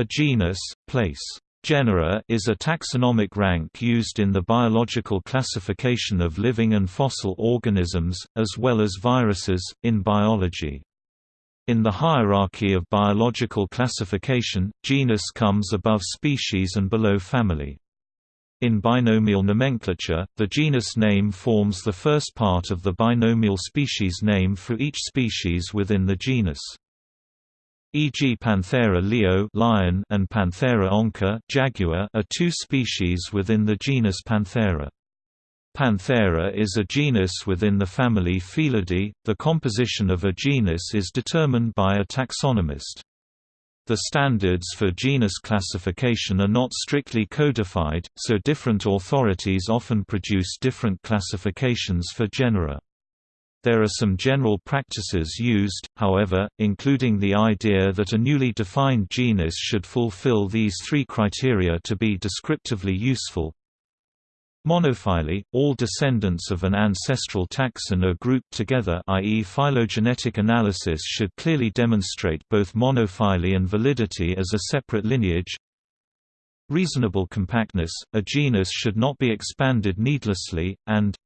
A genus, place, genera is a taxonomic rank used in the biological classification of living and fossil organisms, as well as viruses, in biology. In the hierarchy of biological classification, genus comes above species and below family. In binomial nomenclature, the genus name forms the first part of the binomial species name for each species within the genus e.g. Panthera leo lion and Panthera onca jaguar are two species within the genus Panthera. Panthera is a genus within the family Felidae. The composition of a genus is determined by a taxonomist. The standards for genus classification are not strictly codified, so different authorities often produce different classifications for genera. There are some general practices used, however, including the idea that a newly defined genus should fulfill these three criteria to be descriptively useful. Monophyly, – All descendants of an ancestral taxon are grouped together i.e. phylogenetic analysis should clearly demonstrate both monophyly and validity as a separate lineage. Reasonable compactness – A genus should not be expanded needlessly, and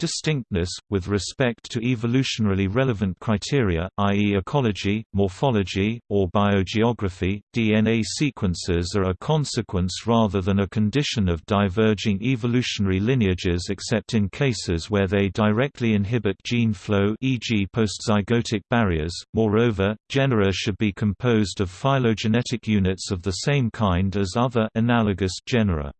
Distinctness, with respect to evolutionarily relevant criteria, i.e. ecology, morphology, or biogeography, DNA sequences are a consequence rather than a condition of diverging evolutionary lineages except in cases where they directly inhibit gene flow e.g. postzygotic barriers. Moreover, genera should be composed of phylogenetic units of the same kind as other analogous genera.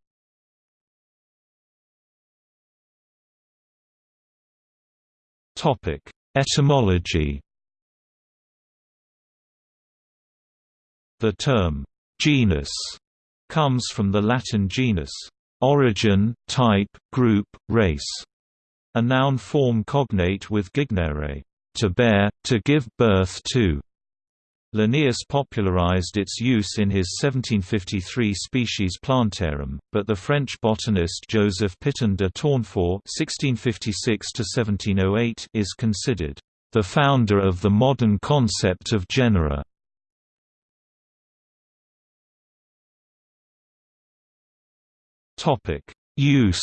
Topic: Etymology. The term genus comes from the Latin genus, origin, type, group, race, a noun form cognate with gignere, to bear, to give birth to. Linnaeus popularized its use in his 1753 Species Plantarum, but the French botanist Joseph Pitton de Tournefort (1656–1708) is considered the founder of the modern concept of genera. Topic: Use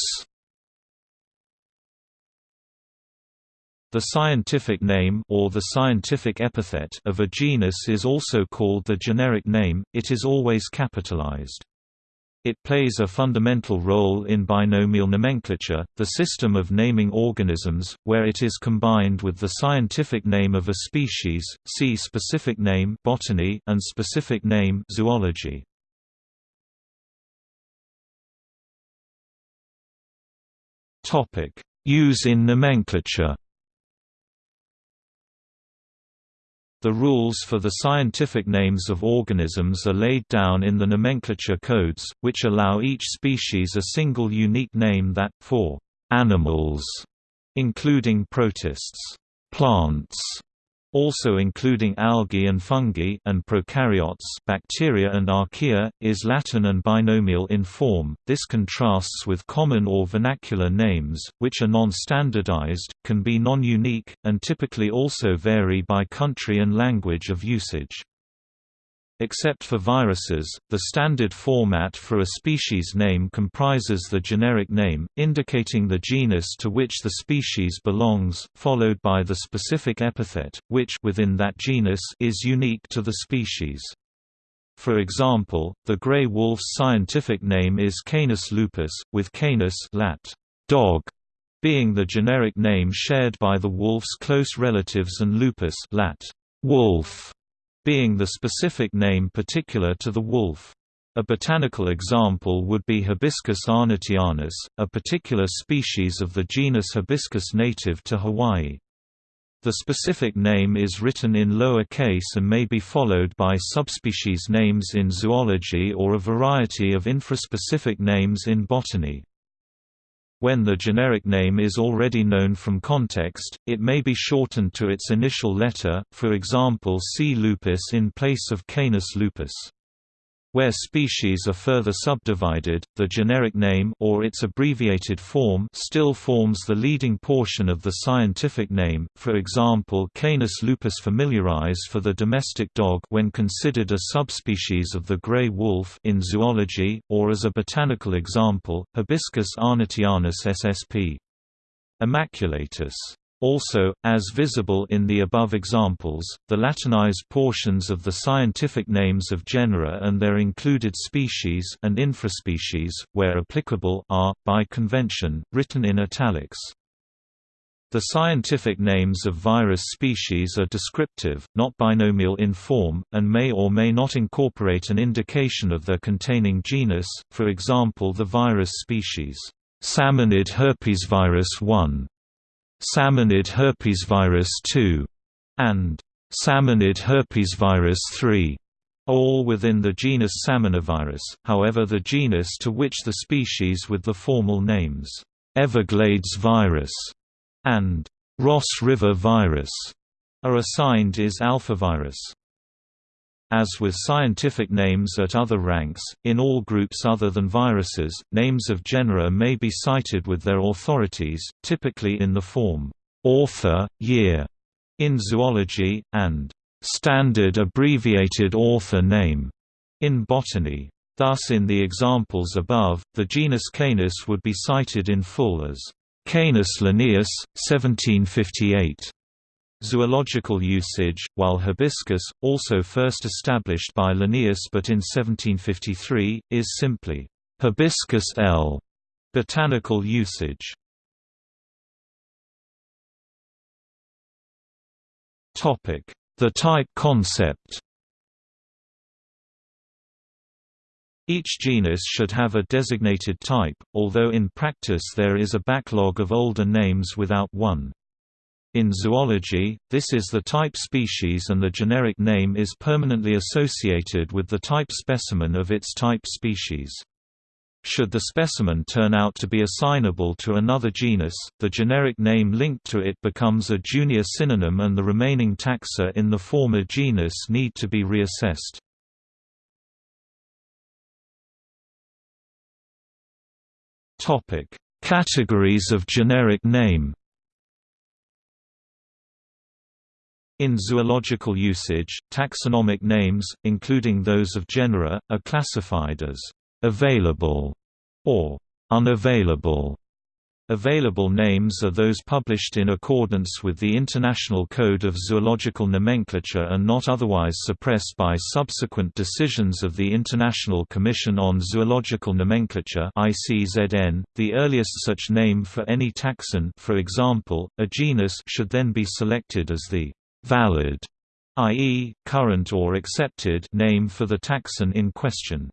The scientific name or the scientific epithet of a genus is also called the generic name, it is always capitalized. It plays a fundamental role in binomial nomenclature, the system of naming organisms, where it is combined with the scientific name of a species, see specific name botany and specific name zoology. Use in nomenclature The rules for the scientific names of organisms are laid down in the nomenclature codes, which allow each species a single unique name that, for animals, including protists, plants, also including algae and fungi and prokaryotes bacteria and archaea, is Latin and binomial in form. This contrasts with common or vernacular names, which are non-standardized, can be non-unique, and typically also vary by country and language of usage. Except for viruses, the standard format for a species name comprises the generic name, indicating the genus to which the species belongs, followed by the specific epithet, which within that genus is unique to the species. For example, the gray wolf's scientific name is Canis lupus, with Canis lat. dog being the generic name shared by the wolf's close relatives and lupus lat. wolf being the specific name particular to the wolf. A botanical example would be Hibiscus arnottianus, a particular species of the genus Hibiscus native to Hawaii. The specific name is written in lower case and may be followed by subspecies names in zoology or a variety of infraspecific names in botany. When the generic name is already known from context, it may be shortened to its initial letter, for example C. lupus in place of Canis lupus. Where species are further subdivided, the generic name or its abbreviated form still forms the leading portion of the scientific name. For example, Canis lupus familiaris for the domestic dog when considered a subspecies of the gray wolf in zoology, or as a botanical example, Hibiscus arnottianus ssp. Immaculatus. Also, as visible in the above examples, the Latinized portions of the scientific names of genera and their included species and infraspecies, where applicable, are, by convention, written in italics. The scientific names of virus species are descriptive, not binomial in form, and may or may not incorporate an indication of their containing genus, for example the virus species, Salmonid herpesvirus 1 Salmonid herpesvirus 2, and Salmonid herpesvirus 3 all within the genus Salmonivirus, however the genus to which the species with the formal names, Everglades virus and Ross River virus, are assigned is alphavirus. As with scientific names at other ranks, in all groups other than viruses, names of genera may be cited with their authorities, typically in the form author, year in zoology, and standard abbreviated author name in botany. Thus in the examples above, the genus Canis would be cited in full as Canis Linnaeus, 1758. Zoological usage, while hibiscus, also first established by Linnaeus but in 1753, is simply hibiscus L. Botanical usage. The type concept Each genus should have a designated type, although in practice there is a backlog of older names without one. In zoology, this is the type species and the generic name is permanently associated with the type specimen of its type species. Should the specimen turn out to be assignable to another genus, the generic name linked to it becomes a junior synonym and the remaining taxa in the former genus need to be reassessed. Categories of generic name In zoological usage, taxonomic names, including those of genera, are classified as «available» or «unavailable». Available names are those published in accordance with the International Code of Zoological Nomenclature and not otherwise suppressed by subsequent decisions of the International Commission on Zoological Nomenclature (ICZN). The earliest such name for any taxon, for example, a genus, should then be selected as the valid, i.e., current or accepted name for the taxon in question.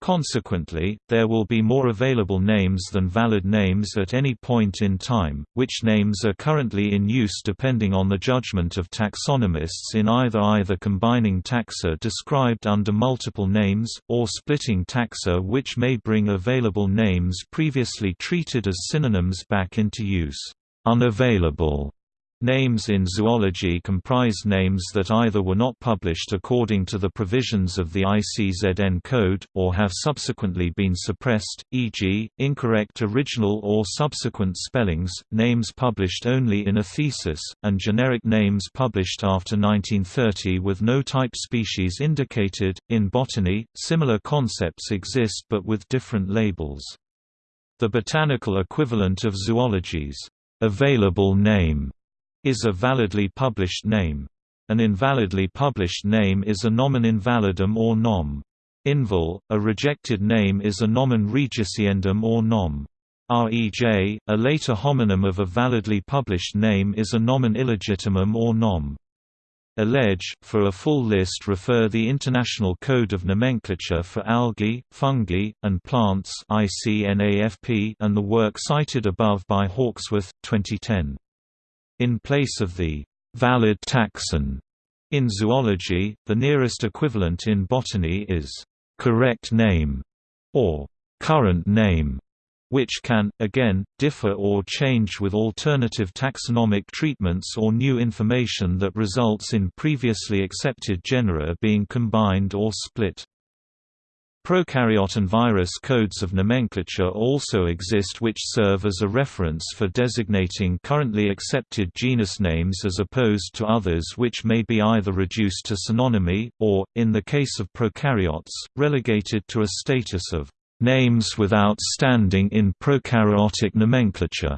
Consequently, there will be more available names than valid names at any point in time, which names are currently in use depending on the judgment of taxonomists in either either combining taxa described under multiple names, or splitting taxa which may bring available names previously treated as synonyms back into use. Unavailable Names in zoology comprise names that either were not published according to the provisions of the ICZN code, or have subsequently been suppressed, e.g., incorrect original or subsequent spellings, names published only in a thesis, and generic names published after 1930 with no type species indicated. In botany, similar concepts exist but with different labels. The botanical equivalent of zoology's available name is a validly published name. An invalidly published name is a nomen invalidum or nom. Inval, a rejected name is a nomen rejiciendum or nom. Rej, a later homonym of a validly published name is a nomen illegitimum or nom. Allege, for a full list refer the International Code of Nomenclature for Algae, Fungi, and Plants and the work cited above by Hawksworth, 2010. In place of the valid taxon in zoology, the nearest equivalent in botany is correct name or current name, which can, again, differ or change with alternative taxonomic treatments or new information that results in previously accepted genera being combined or split. Prokaryote and virus codes of nomenclature also exist which serve as a reference for designating currently accepted genus names as opposed to others which may be either reduced to synonymy, or, in the case of prokaryotes, relegated to a status of names without standing in prokaryotic nomenclature.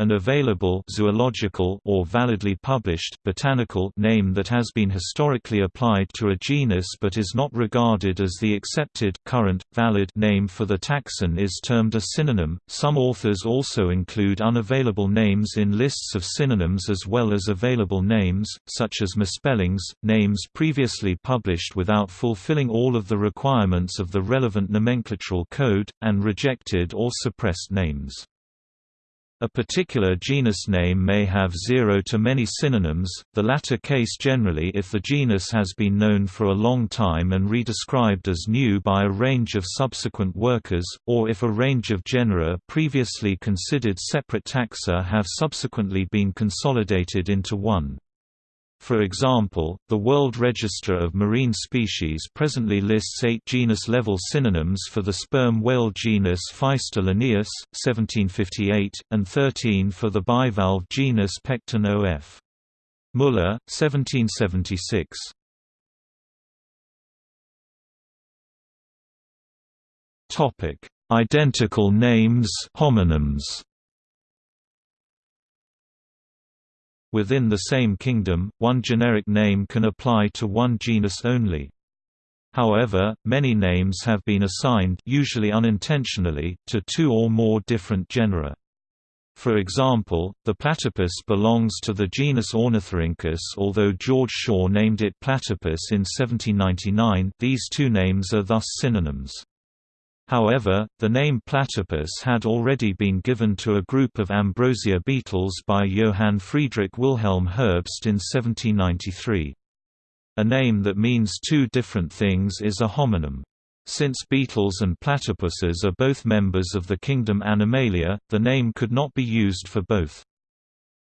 An available zoological or validly published botanical name that has been historically applied to a genus but is not regarded as the accepted current valid name for the taxon is termed a synonym. Some authors also include unavailable names in lists of synonyms as well as available names, such as misspellings, names previously published without fulfilling all of the requirements of the relevant nomenclatural code, and rejected or suppressed names. A particular genus name may have zero to many synonyms, the latter case generally if the genus has been known for a long time and redescribed as new by a range of subsequent workers, or if a range of genera previously considered separate taxa have subsequently been consolidated into one. For example, the World Register of Marine Species presently lists eight genus-level synonyms for the sperm whale genus Physeter linnaeus, 1758, and 13 for the bivalve genus Pecten of. Muller, 1776. Identical names homonyms Within the same kingdom, one generic name can apply to one genus only. However, many names have been assigned usually unintentionally, to two or more different genera. For example, the platypus belongs to the genus Ornithorhynchus although George Shaw named it platypus in 1799 these two names are thus synonyms. However, the name platypus had already been given to a group of ambrosia beetles by Johann Friedrich Wilhelm Herbst in 1793. A name that means two different things is a homonym. Since beetles and platypuses are both members of the kingdom Animalia, the name could not be used for both.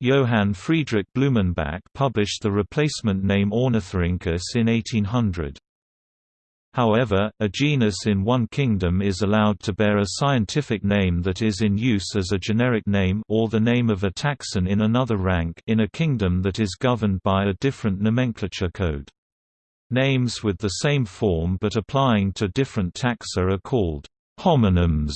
Johann Friedrich Blumenbach published the replacement name Ornithorhynchus in 1800. However, a genus in one kingdom is allowed to bear a scientific name that is in use as a generic name or the name of a taxon in another rank in a kingdom that is governed by a different nomenclature code. Names with the same form but applying to different taxa are called homonyms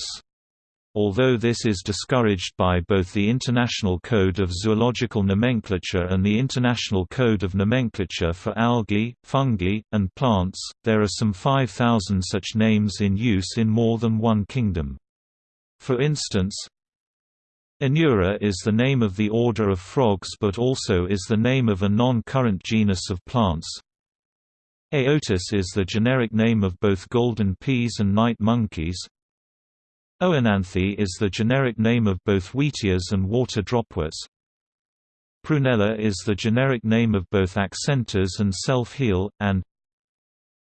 although this is discouraged by both the International Code of Zoological Nomenclature and the International Code of Nomenclature for Algae, Fungi, and Plants, there are some 5,000 such names in use in more than one kingdom. For instance, Anura is the name of the order of frogs but also is the name of a non-current genus of plants. Aotus is the generic name of both golden peas and night monkeys. Oenanthe is the generic name of both wheatears and water dropworts. Prunella is the generic name of both accentors and self-heal, and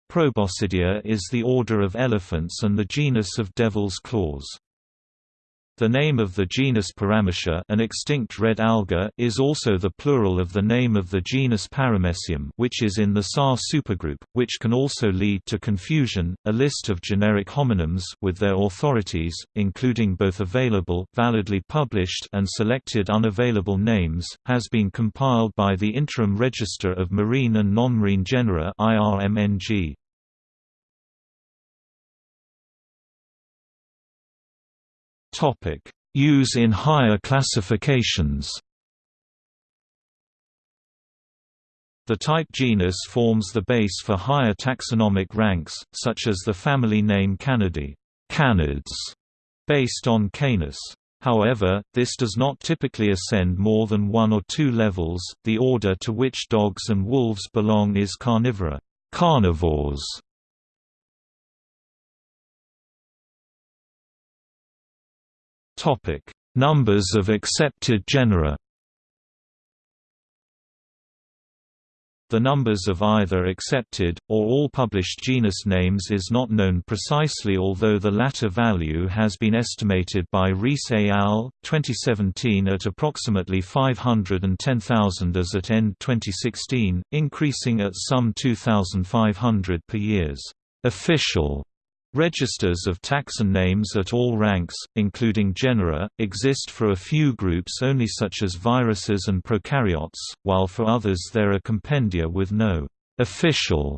Proboscidea is the order of elephants and the genus of devil's claws. The name of the genus Paramecia an extinct red alga is also the plural of the name of the genus Paramecium which is in the SAR supergroup, which can also lead to confusion. A list of generic homonyms with their authorities, including both available validly published and selected unavailable names, has been compiled by the Interim Register of Marine and Non-Marine Genera IRMNG. Use in higher classifications. The type genus forms the base for higher taxonomic ranks, such as the family name Canidae, canids, based on Canis. However, this does not typically ascend more than one or two levels. The order to which dogs and wolves belong is Carnivora, carnivores, Topic: Numbers of accepted genera. The numbers of either accepted, or all published genus names is not known precisely although the latter value has been estimated by Rees et al. 2017 at approximately 510,000 as at end 2016, increasing at some 2,500 per years. official Registers of taxon names at all ranks, including genera, exist for a few groups only such as viruses and prokaryotes, while for others there are compendia with no official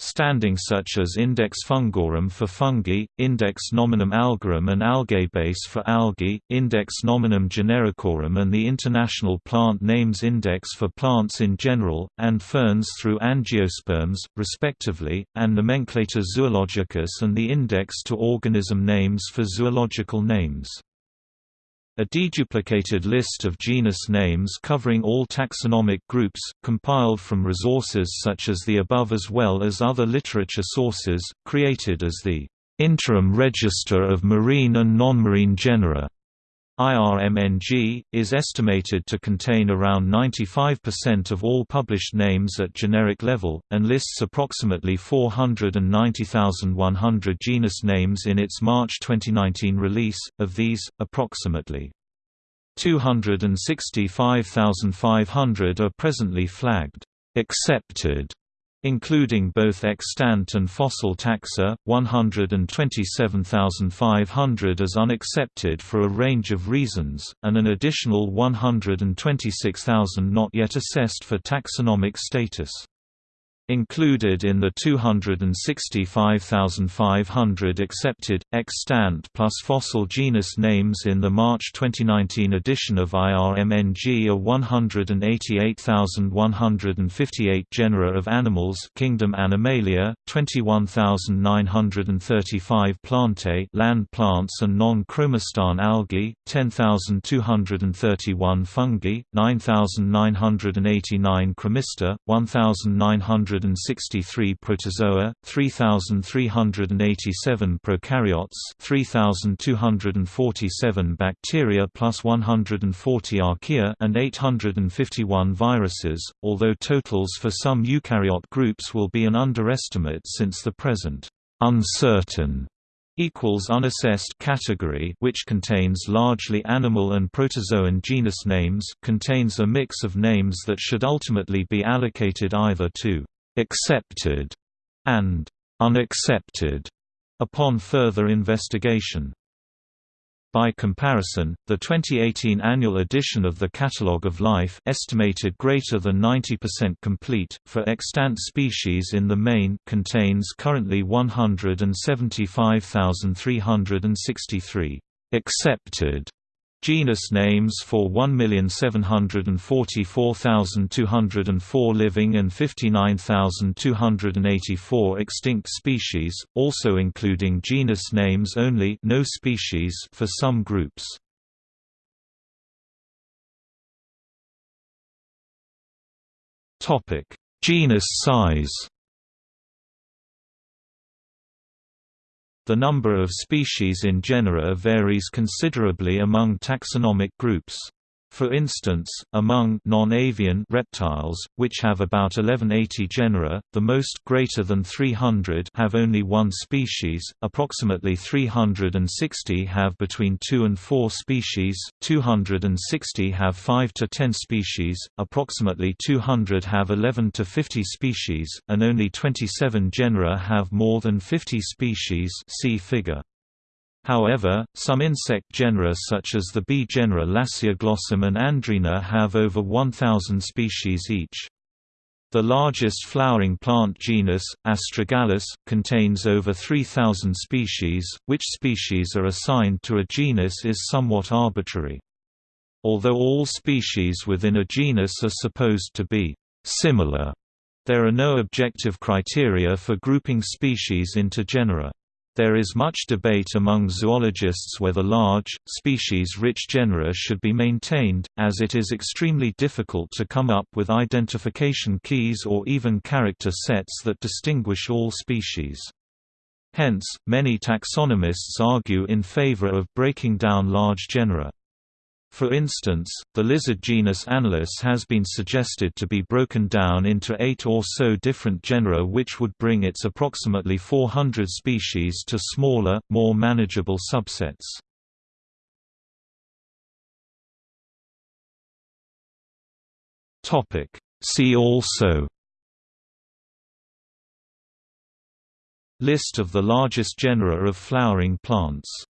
standing such as Index Fungorum for fungi, Index Nominum Algarum and Algabase for algae, Index Nominum Genericorum and the International Plant Names Index for plants in general, and ferns through angiosperms, respectively, and Nomenclator Zoologicus and the Index to Organism Names for zoological names. A deduplicated list of genus names covering all taxonomic groups, compiled from resources such as the above as well as other literature sources, created as the Interim Register of Marine and Non-Marine Genera. IRMNG, is estimated to contain around 95% of all published names at generic level, and lists approximately 490,100 genus names in its March 2019 release, of these, approximately 265,500 are presently flagged accepted including both extant and fossil taxa, 127,500 as unaccepted for a range of reasons, and an additional 126,000 not yet assessed for taxonomic status. Included in the 265,500 accepted, extant plus fossil genus names in the March 2019 edition of IRMNG are 188,158 genera of animals Kingdom Animalia, 21,935 plantae land plants and non-chromistan algae, 10,231 fungi, 9,989 chromista, 1,900 163 protozoa, 3,387 prokaryotes 3,247 bacteria plus 140 archaea and 851 viruses, although totals for some eukaryote groups will be an underestimate since the present uncertain equals unassessed category which contains largely animal and protozoan genus names contains a mix of names that should ultimately be allocated either to accepted and unaccepted upon further investigation. By comparison, the 2018 annual edition of the Catalogue of Life estimated greater than 90% complete, for extant species in the main contains currently 175,363 accepted Genus names for 1,744,204 living and 59,284 extinct species, also including genus names only no species for some groups. Genus size The number of species in genera varies considerably among taxonomic groups. For instance, among non-avian reptiles, which have about 1180 genera, the most greater than 300 have only one species, approximately 360 have between 2 and 4 species, 260 have 5 to 10 species, approximately 200 have 11 to 50 species, and only 27 genera have more than 50 species see figure. However, some insect genera such as the bee genera Lasioglossum and Andrena have over 1,000 species each. The largest flowering plant genus, Astragalus, contains over 3,000 species, which species are assigned to a genus is somewhat arbitrary. Although all species within a genus are supposed to be similar, there are no objective criteria for grouping species into genera. There is much debate among zoologists whether large, species-rich genera should be maintained, as it is extremely difficult to come up with identification keys or even character sets that distinguish all species. Hence, many taxonomists argue in favor of breaking down large genera. For instance, the lizard genus Anolis has been suggested to be broken down into eight or so different genera which would bring its approximately 400 species to smaller, more manageable subsets. See also List of the largest genera of flowering plants